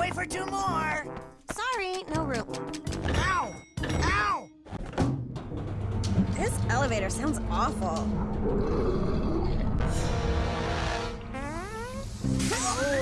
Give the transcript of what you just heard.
Wait for two more! Sorry, no room. Ow! Ow! This elevator sounds awful.